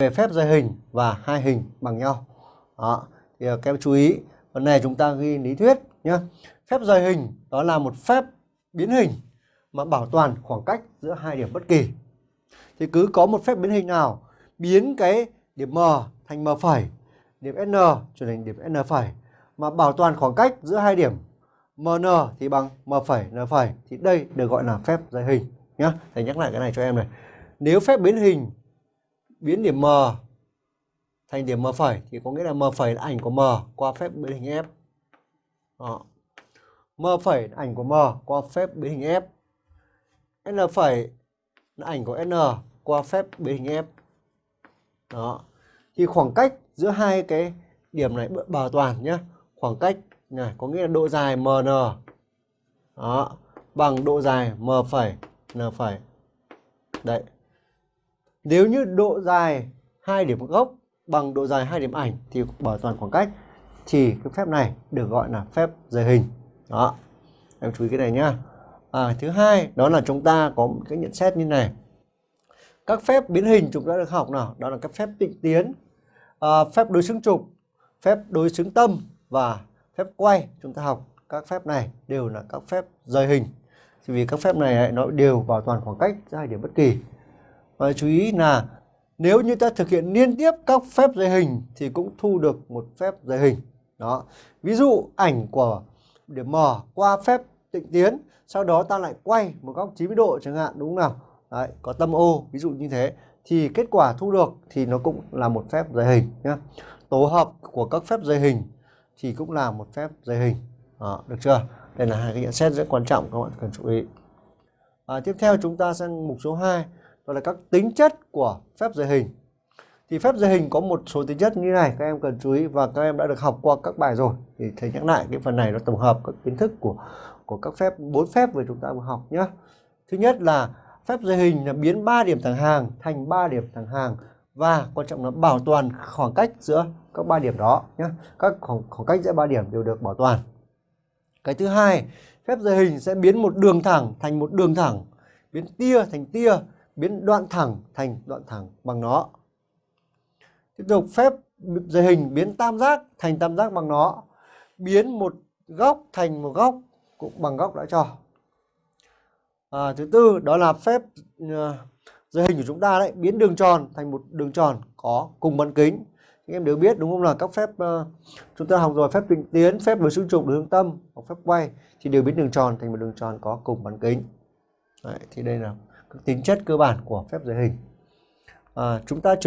về phép giới hình và hai hình bằng nhau. Đó. Thì ờ, các em chú ý, phần này chúng ta ghi lý thuyết nhé. Phép giới hình đó là một phép biến hình mà bảo toàn khoảng cách giữa hai điểm bất kỳ. Thì cứ có một phép biến hình nào biến cái điểm M thành M phẩy, điểm N trở thành điểm N phẩy mà bảo toàn khoảng cách giữa hai điểm MN thì bằng M phẩy N phẩy thì đây được gọi là phép giới hình nhé. Thầy nhắc lại cái này cho em này. Nếu phép biến hình biến điểm M thành điểm M phẩy thì có nghĩa là M phẩy là ảnh của M qua phép biến hình F. Đó. M phẩy là ảnh của M qua phép biến hình F. N phẩy là ảnh của N qua phép biến hình F. Đó. Thì khoảng cách giữa hai cái điểm này bảo toàn nhé. Khoảng cách này có nghĩa là độ dài MN đó, bằng độ dài M phẩy N phẩy. Đấy. Nếu như độ dài hai điểm gốc bằng độ dài hai điểm ảnh thì bảo toàn khoảng cách thì cái phép này được gọi là phép giới hình. Đó. Em chú ý cái này nhá. À, thứ hai đó là chúng ta có một cái nhận xét như này. Các phép biến hình chúng ta được học nào? Đó là các phép tịnh tiến, à, phép đối xứng trục, phép đối xứng tâm và phép quay. Chúng ta học các phép này đều là các phép rời hình. Vì các phép này nó đều bảo toàn khoảng cách giữa hai điểm bất kỳ. Và chú ý là nếu như ta thực hiện liên tiếp các phép rời hình thì cũng thu được một phép rời hình. Đó. Ví dụ ảnh của điểm M qua phép tịnh tiến, sau đó ta lại quay một góc 90 độ chẳng hạn đúng không nào? Đấy, có tâm O ví dụ như thế thì kết quả thu được thì nó cũng là một phép rời hình nhé. Tổ hợp của các phép rời hình thì cũng là một phép rời hình. Đó, được chưa? Đây là hai cái nhận xét rất quan trọng các bạn cần chú ý. À, tiếp theo chúng ta sang mục số 2 đó là các tính chất của phép rời hình. Thì phép rời hình có một số tính chất như này các em cần chú ý và các em đã được học qua các bài rồi. Thì thầy nhắc lại cái phần này nó tổng hợp các kiến thức của của các phép bốn phép vừa chúng ta vừa học nhé. Thứ nhất là phép rời hình là biến 3 điểm thẳng hàng thành 3 điểm thẳng hàng và quan trọng là bảo toàn khoảng cách giữa các ba điểm đó nhé. Các khoảng, khoảng cách giữa ba điểm đều được bảo toàn. Cái thứ hai, phép rời hình sẽ biến một đường thẳng thành một đường thẳng, biến tia thành tia, biến đoạn thẳng thành đoạn thẳng bằng nó. Tiếp tục phép dây hình biến tam giác thành tam giác bằng nó, biến một góc thành một góc cũng bằng góc đã cho. À, thứ tư đó là phép uh, hình của chúng ta đấy biến đường tròn thành một đường tròn có cùng bán kính. Các em đều biết đúng không là các phép uh, chúng ta học rồi phép định tiến, phép với xung trục hướng tâm hoặc phép quay thì đều biến đường tròn thành một đường tròn có cùng bán kính. Đấy, thì đây là các tính chất cơ bản của phép giới hình. À, chúng ta chuyển